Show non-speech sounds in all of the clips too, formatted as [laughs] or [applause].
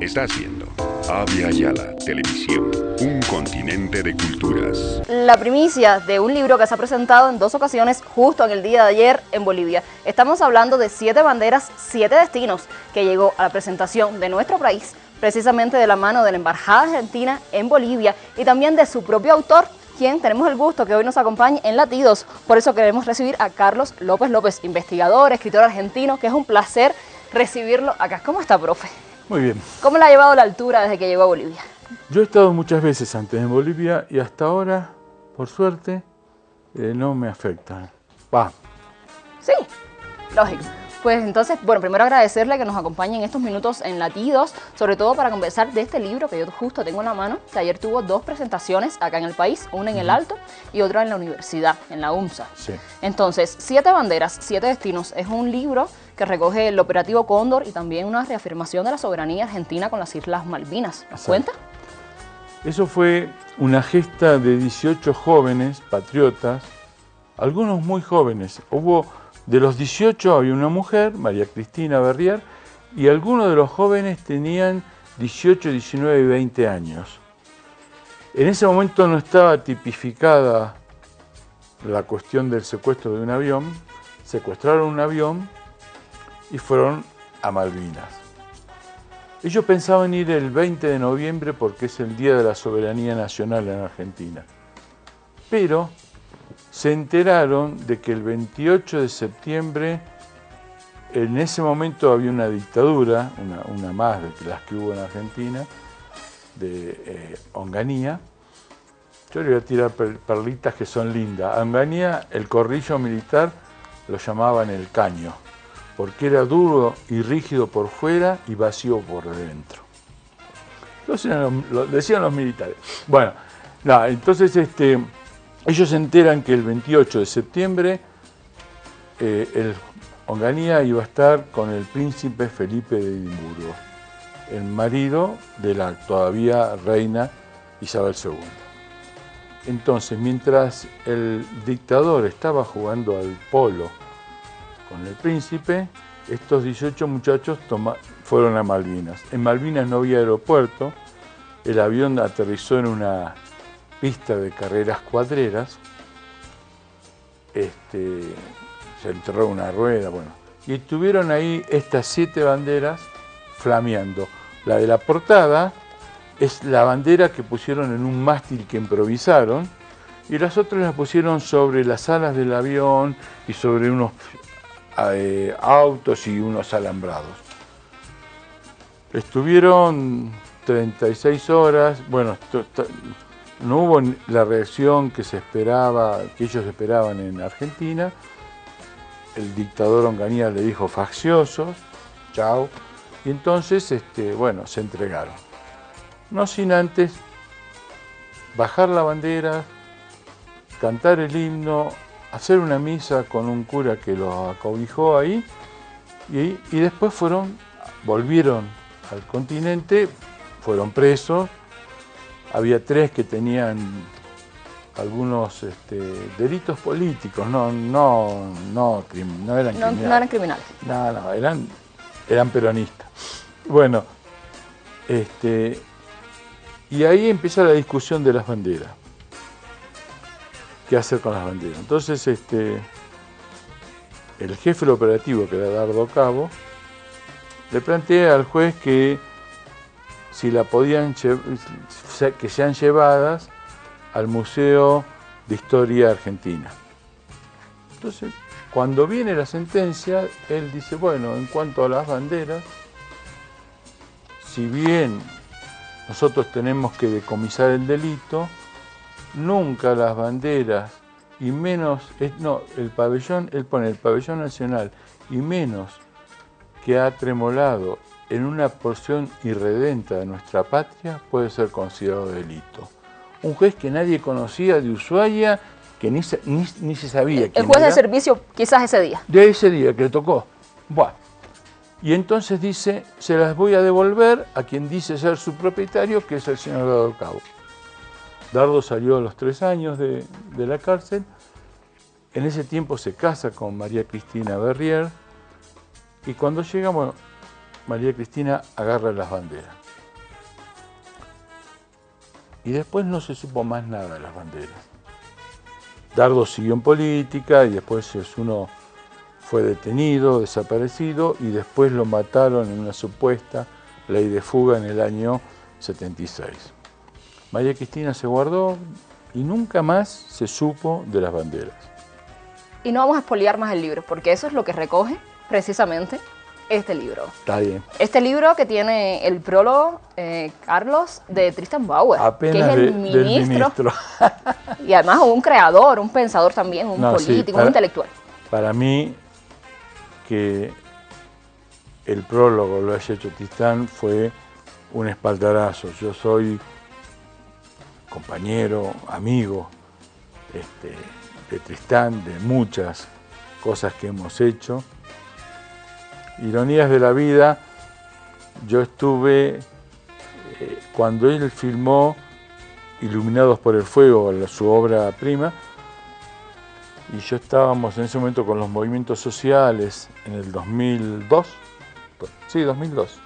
está haciendo Avia Yala Televisión, un continente de culturas. La primicia de un libro que se ha presentado en dos ocasiones justo en el día de ayer en Bolivia. Estamos hablando de Siete Banderas, Siete Destinos, que llegó a la presentación de nuestro país, precisamente de la mano de la Embajada Argentina en Bolivia y también de su propio autor, quien tenemos el gusto que hoy nos acompañe en Latidos. Por eso queremos recibir a Carlos López López, investigador, escritor argentino, que es un placer recibirlo acá. ¿Cómo está, profe? Muy bien. ¿Cómo le ha llevado la altura desde que llegó a Bolivia? Yo he estado muchas veces antes en Bolivia y hasta ahora, por suerte, eh, no me afecta. Va. Sí, lógico. Pues entonces, bueno, primero agradecerle que nos acompañe en estos minutos en Latidos, sobre todo para conversar de este libro que yo justo tengo en la mano, que ayer tuvo dos presentaciones acá en el país, una en el Alto y otra en la universidad, en la UMSA. Sí. Entonces, Siete Banderas, Siete Destinos es un libro que recoge el operativo Cóndor y también una reafirmación de la soberanía argentina con las Islas Malvinas. ¿Nos cuenta? Eso fue una gesta de 18 jóvenes patriotas, algunos muy jóvenes. Hubo, de los 18 había una mujer, María Cristina Berrier, y algunos de los jóvenes tenían 18, 19 y 20 años. En ese momento no estaba tipificada la cuestión del secuestro de un avión. Secuestraron un avión y fueron a Malvinas. Ellos pensaban ir el 20 de noviembre porque es el Día de la Soberanía Nacional en Argentina. Pero se enteraron de que el 28 de septiembre, en ese momento había una dictadura, una, más de las que hubo en Argentina, de eh, Onganía. Yo le voy a tirar per- perlitas que son lindas. A Onganía, el corrillo militar lo llamaban el caño porque era duro y rígido por fuera y vacío por dentro. Entonces lo decían los militares. Bueno, entonces este, ellos se enteran que el 28 de septiembre eh, Onganía iba a estar con el príncipe Felipe de Edimburgo, el marido de la todavía reina Isabel II. Entonces, mientras el dictador estaba jugando al polo con el príncipe, estos 18 muchachos fueron a Malvinas. En Malvinas no había aeropuerto, el avión aterrizó en una pista de carreras cuadreras, este, se enterró una rueda, bueno, y estuvieron ahí estas siete banderas flameando. La de la portada es la bandera que pusieron en un mástil que improvisaron, y las otras las pusieron sobre las alas del avión y sobre unos eh, autos y unos alambrados. Estuvieron 36 horas, bueno, no hubo la reacción que se esperaba, que ellos esperaban en Argentina. El dictador Onganía le dijo facciosos, chao, y entonces, este, bueno, se entregaron. No sin antes bajar la bandera, cantar el himno, hacer una misa con un cura que los acobijó ahí y, y después fueron, volvieron al continente, fueron presos, había tres que tenían algunos este, delitos políticos, no, no, no, eran No, criminales. no eran criminales. No, no, eran, eran peronistas. Bueno, este, y ahí empieza la discusión de las banderas. ¿Qué hacer con las banderas? Entonces, este, el jefe del operativo, que era Dardo Cabo, le plantea al juez que si la podían que sean llevadas al Museo de Historia Argentina. Entonces, cuando viene la sentencia, él dice, bueno, en cuanto a las banderas, si bien nosotros tenemos que decomisar el delito, nunca las banderas y menos, es- no, el pabellón, él pone el pabellón nacional y menos que ha tremolado en una porción irredenta de nuestra patria puede ser considerado delito. Un juez que nadie conocía de Ushuaia, que ni se, ni, ni se sabía El quién juez de servicio quizás ese día. de ese día que le tocó. Buah. Y entonces dice, se las voy a devolver a quien dice ser su propietario, que es el señor Dardo Cabo. Dardo salió a los tres años de, la cárcel. En ese tiempo se casa con María Cristina Berrier. Y cuando llega, bueno, María Cristina agarra las banderas. Y después no se supo más nada de las banderas. Dardo siguió en política y después uno fue detenido, desaparecido y después lo mataron en una supuesta ley de fuga en el año 76. María Cristina se guardó y nunca más se supo de las banderas. Y no vamos a expoliar más el libro, porque eso es lo que recoge precisamente este libro. Está bien. Este libro que tiene el prólogo, eh, Carlos, de Tristan Bauer, Apenas que es el de- ministro, ministro. [laughs] y además un creador, un pensador también, un No, sí, político, para- un intelectual. Para mí, que el prólogo lo haya hecho Tristán fue un espaldarazo. Yo soy compañero, amigo este, de Tristán, de muchas cosas que hemos hecho. Ironías de la vida, yo estuve, eh, cuando él filmó Iluminados por el Fuego, su obra prima, y yo estábamos en ese momento con los movimientos sociales en el 2002, sí, 2002,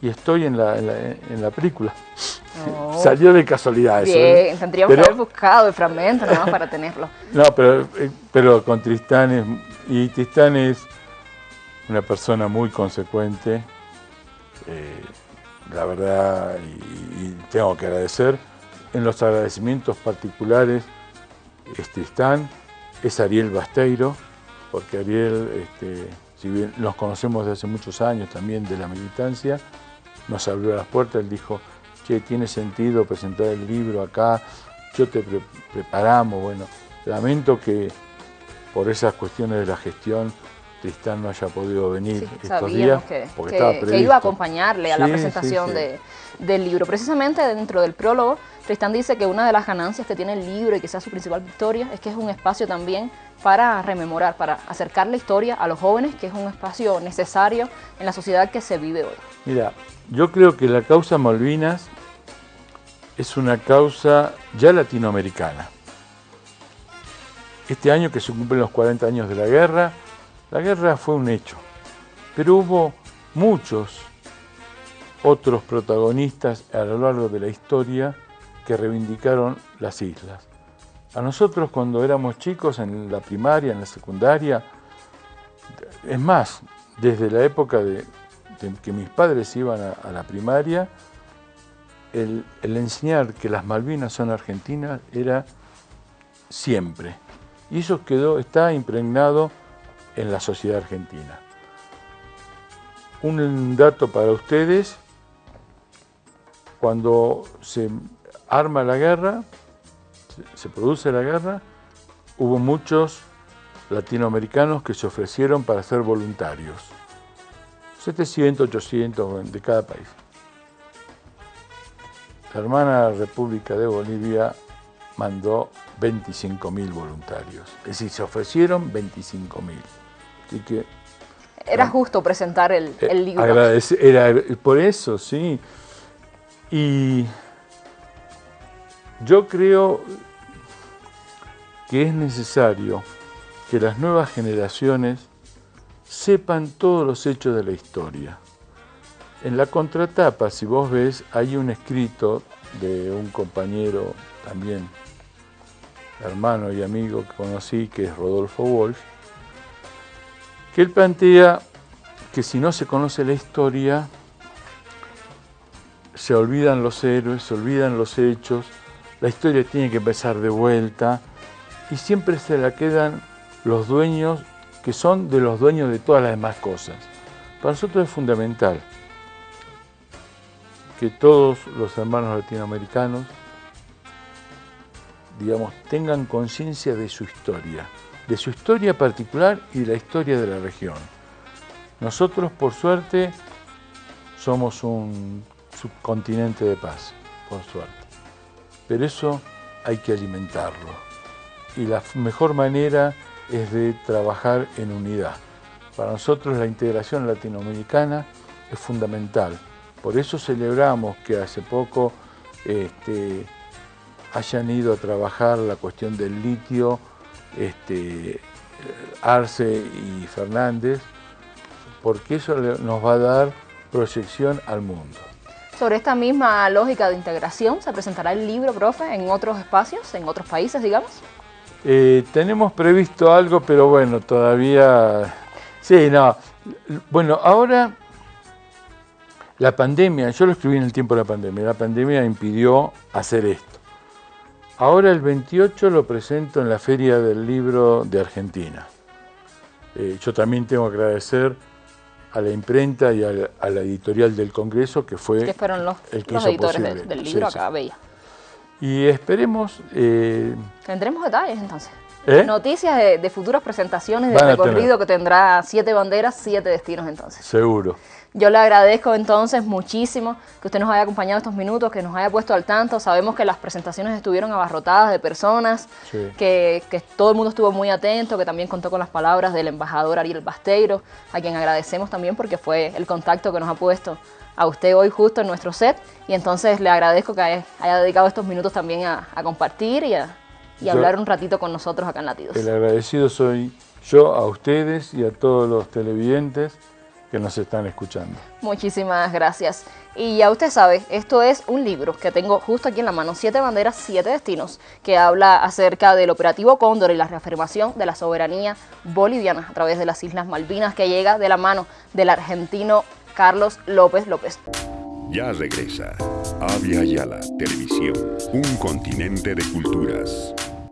y estoy en la, en la, en la película. No. Salió de casualidad eso. ¿eh? Bien, tendríamos Pero- que haber buscado el fragmento nada más para tenerlo. [laughs] No, pero, eh, pero con Tristán es, y Tristán es una persona muy consecuente, eh, la verdad, y, y tengo que agradecer. En los agradecimientos particulares es Tristán, es Ariel Basteiro, porque Ariel, este, si bien nos conocemos desde hace muchos años también de la militancia, nos abrió las puertas, él dijo, che, tiene sentido presentar el libro acá, yo te pre- preparamos, bueno, lamento que por esas cuestiones de la gestión Tristán no haya podido venir Sí, estos días, que, porque que- estaba que previsto. iba a acompañarle a la Sí, presentación sí. de- del libro. Precisamente dentro del prólogo, Tristán dice que una de las ganancias que tiene el libro y que sea su principal victoria es que es un espacio también para rememorar, para acercar la historia a los jóvenes, que es un espacio necesario en la sociedad que se vive hoy. Mira, yo creo que la causa Malvinas es una causa ya latinoamericana. Este año que se cumplen los 40 años de la guerra, la guerra fue un hecho, pero hubo muchos otros protagonistas a lo largo de la historia que reivindicaron las islas. A nosotros cuando éramos chicos en la primaria, en la secundaria, es más, desde la época de, que mis padres iban a la primaria, el, enseñar que las Malvinas son argentinas era siempre. Y eso quedó, está impregnado en la sociedad argentina. Un dato para ustedes, cuando se arma la guerra, se- se produce la guerra, hubo muchos latinoamericanos que se ofrecieron para ser voluntarios. 700, 800 de cada país. La hermana República de Bolivia mandó 25.000 voluntarios. Es decir, se ofrecieron 25.000. Así que Era justo presentar el, eh, el libro. era por eso, sí. Y yo creo que es necesario que las nuevas generaciones sepan todos los hechos de la historia. En la contratapa, si vos ves, hay un escrito de un compañero también, hermano y amigo que conocí, que es Rodolfo Wolf, que él plantea que si no se conoce la historia, se olvidan los héroes, se olvidan los hechos, la historia tiene que empezar de vuelta y siempre se la quedan los dueños que son de los dueños de todas las demás cosas. Para nosotros es fundamental que todos los hermanos latinoamericanos, digamos, tengan conciencia de su historia, de su historia particular y de la historia de la región. Nosotros, por suerte, somos un subcontinente de paz, por suerte. Pero eso hay que alimentarlo. Y la mejor manera es de trabajar en unidad. Para nosotros la integración latinoamericana es fundamental. Por eso celebramos que hace poco este, hayan ido a trabajar la cuestión del litio este, Arce y Fernández, porque eso nos va a dar proyección al mundo. Sobre esta misma lógica de integración, ¿se presentará el libro, profe, en otros espacios, en otros países, digamos? Eh, tenemos previsto algo, pero bueno, todavía... Sí, no. Bueno, ahora la pandemia, yo lo escribí en el tiempo de la pandemia, la pandemia impidió hacer esto. Ahora el 28 lo presento en la Feria del Libro de Argentina. Eh, yo también tengo que agradecer a la imprenta y a la, editorial del Congreso, que fue que fueron los, el los editores del, libro acá, Bella. Y esperemos... Eh, Tendremos detalles entonces. ¿Eh? Noticias de, futuras presentaciones de recorrido que tendrá siete banderas, siete destinos entonces. Seguro. Yo le agradezco entonces muchísimo que usted nos haya acompañado estos minutos, que nos haya puesto al tanto. Sabemos que las presentaciones estuvieron abarrotadas de personas, que, que, todo el mundo estuvo muy atento, que también contó con las palabras del embajador Ariel Basteiro, a quien agradecemos también porque fue el contacto que nos ha puesto a usted hoy justo en nuestro set. Y entonces le agradezco que haya, dedicado estos minutos también a, compartir y a hablar un ratito con nosotros acá en Latidos. El agradecido soy yo a ustedes y a todos los televidentes que nos están escuchando. Muchísimas gracias. Y ya usted sabe, esto es un libro que tengo justo aquí en la mano, Siete Banderas, Siete Destinos, que habla acerca del operativo Cóndor y la reafirmación de la soberanía boliviana a través de las Islas Malvinas, que llega de la mano del argentino Carlos López López. Ya regresa. Avia Yala, Televisión, un continente de culturas.